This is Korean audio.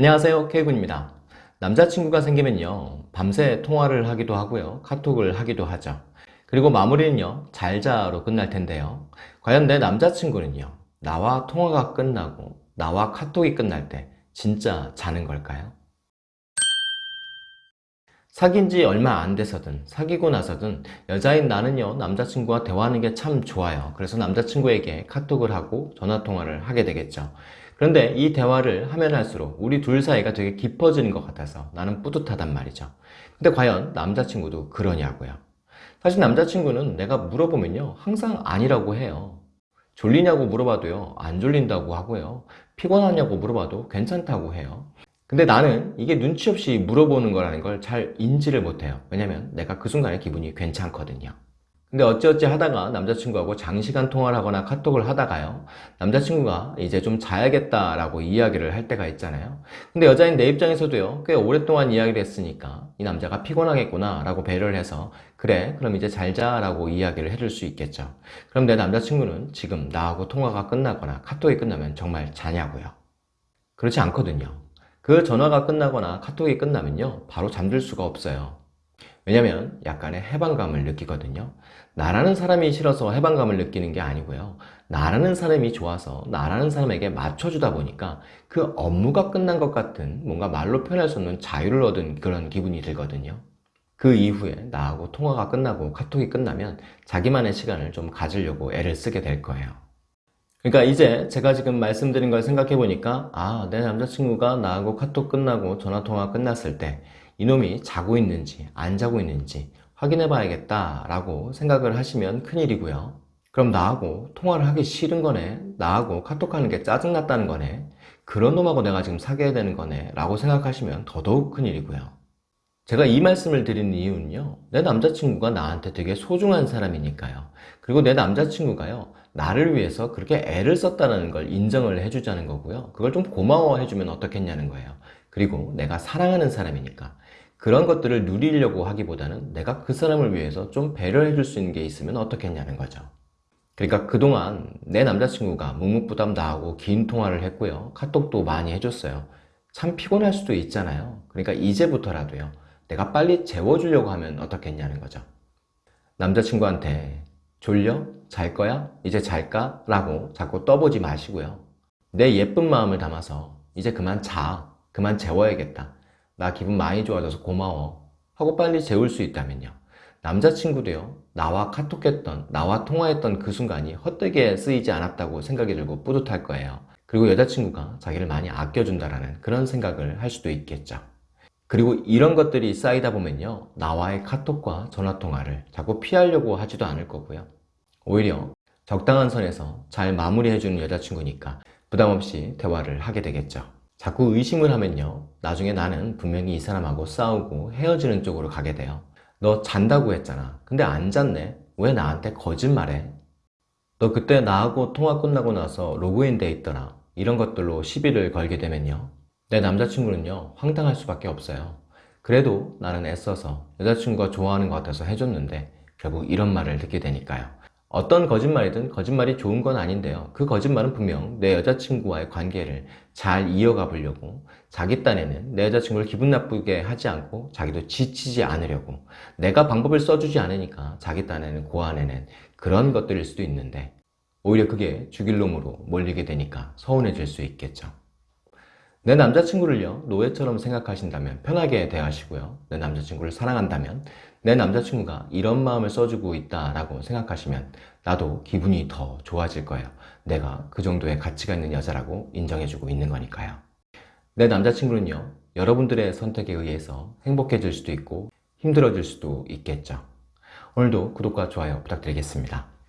안녕하세요 K군입니다. 남자친구가 생기면요 밤새 통화를 하기도 하고요 카톡을 하기도 하죠. 그리고 마무리는요 잘자로 끝날 텐데요. 과연 내 남자친구는요 나와 통화가 끝나고 나와 카톡이 끝날 때 진짜 자는 걸까요? 사귄 지 얼마 안 돼서든 사귀고 나서든 여자인 나는요 남자친구와 대화하는 게 참 좋아요. 그래서 남자친구에게 카톡을 하고 전화통화를 하게 되겠죠 그런데 이 대화를 하면 할수록 우리 둘 사이가 되게 깊어지는 것 같아서 나는 뿌듯하단 말이죠. 근데 과연 남자친구도 그러냐고요. 사실 남자친구는 내가 물어보면요 항상 아니라고 해요. 졸리냐고 물어봐도요 안 졸린다고 하고요. 피곤하냐고 물어봐도 괜찮다고 해요. 근데 나는 이게 눈치 없이 물어보는 거라는 걸 잘 인지를 못해요. 왜냐면 내가 그 순간에 기분이 괜찮거든요 근데 어찌어찌 하다가 남자친구하고 장시간 통화를 하거나 카톡을 하다가요 남자친구가 이제 좀 자야겠다 라고 이야기를 할 때가 있잖아요. 근데 여자인 내 입장에서도요 꽤 오랫동안 이야기를 했으니까 이 남자가 피곤하겠구나 라고 배려를 해서 그래 그럼 이제 잘 자 라고 이야기를 해줄 수 있겠죠. 그럼 내 남자친구는 지금 나하고 통화가 끝나거나 카톡이 끝나면 정말 자냐고요. 그렇지 않거든요. 그 전화가 끝나거나 카톡이 끝나면요 바로 잠들 수가 없어요 왜냐면 약간의 해방감을 느끼거든요. 나라는 사람이 싫어서 해방감을 느끼는 게 아니고요. 나라는 사람이 좋아서 나라는 사람에게 맞춰주다 보니까 그 업무가 끝난 것 같은 뭔가 말로 표현할 수 없는 자유를 얻은 그런 기분이 들거든요. 그 이후에 나하고 통화가 끝나고 카톡이 끝나면 자기만의 시간을 좀 가지려고 애를 쓰게 될 거예요. 그러니까 이제 제가 지금 말씀드린 걸 생각해 보니까 아 내 남자친구가 나하고 카톡 끝나고 전화통화 끝났을 때 이놈이 자고 있는지 안 자고 있는지 확인해 봐야겠다 라고 생각을 하시면 큰일이고요. 그럼 나하고 통화를 하기 싫은 거네 나하고 카톡하는 게 짜증났다는 거네 그런 놈하고 내가 지금 사귀어야 되는 거네 라고 생각하시면 더더욱 큰일이고요. 제가 이 말씀을 드리는 이유는요 내 남자친구가 나한테 되게 소중한 사람이니까요. 그리고 내 남자친구가요 나를 위해서 그렇게 애를 썼다는 걸 인정을 해주자는 거고요. 그걸 좀 고마워해 주면 어떻겠냐는 거예요 그리고 내가 사랑하는 사람이니까 그런 것들을 누리려고 하기보다는 내가 그 사람을 위해서 좀 배려해 줄 수 있는 게 있으면 어떻겠냐는 거죠. 그러니까 그동안 내 남자친구가 묵묵부담 다하고 긴 통화를 했고요. 카톡도 많이 해줬어요. 참 피곤할 수도 있잖아요. 그러니까 이제부터라도요. 내가 빨리 재워주려고 하면 어떻겠냐는 거죠. 남자친구한테 졸려? 잘 거야? 이제 잘까? 라고 자꾸 떠보지 마시고요. 내 예쁜 마음을 담아서 이제 그만 자 그만 재워야겠다. 나 기분 많이 좋아져서 고마워. 하고 빨리 재울 수 있다면요. 남자친구도요. 나와 카톡했던 나와 통화했던 그 순간이 헛되게 쓰이지 않았다고 생각이 들고 뿌듯할 거예요. 그리고 여자친구가 자기를 많이 아껴준다라는 그런 생각을 할 수도 있겠죠. 그리고 이런 것들이 쌓이다 보면요. 나와의 카톡과 전화통화를 자꾸 피하려고 하지도 않을 거고요. 오히려 적당한 선에서 잘 마무리해주는 여자친구니까 부담없이 대화를 하게 되겠죠 자꾸 의심을 하면요. 나중에 나는 분명히 이 사람하고 싸우고 헤어지는 쪽으로 가게 돼요. 너 잔다고 했잖아. 근데 안 잤네 왜 나한테 거짓말해? 너 그때 나하고 통화 끝나고 나서 로그인 돼 있더라. 이런 것들로 시비를 걸게 되면요. 내 남자친구는요 황당할 수밖에 없어요. 그래도 나는 애써서 여자친구가 좋아하는 것 같아서 해줬는데 결국 이런 말을 듣게 되니까요 어떤 거짓말이든 거짓말이 좋은 건 아닌데요. 그 거짓말은 분명 내 여자친구와의 관계를 잘 이어가 보려고 자기 딴에는 내 여자친구를 기분 나쁘게 하지 않고 자기도 지치지 않으려고 내가 방법을 써주지 않으니까 자기 딴에는 고안해낸 그런 것들일 수도 있는데 오히려 그게 죽일 놈으로 몰리게 되니까 서운해질 수 있겠죠 내 남자친구를요 노예처럼 생각하신다면 편하게 대하시고요. 내 남자친구를 사랑한다면 내 남자친구가 이런 마음을 써주고 있다라고 생각하시면 나도 기분이 더 좋아질 거예요. 내가 그 정도의 가치가 있는 여자라고 인정해주고 있는 거니까요. 내 남자친구는요 여러분들의 선택에 의해서 행복해질 수도 있고 힘들어질 수도 있겠죠. 오늘도 구독과 좋아요 부탁드리겠습니다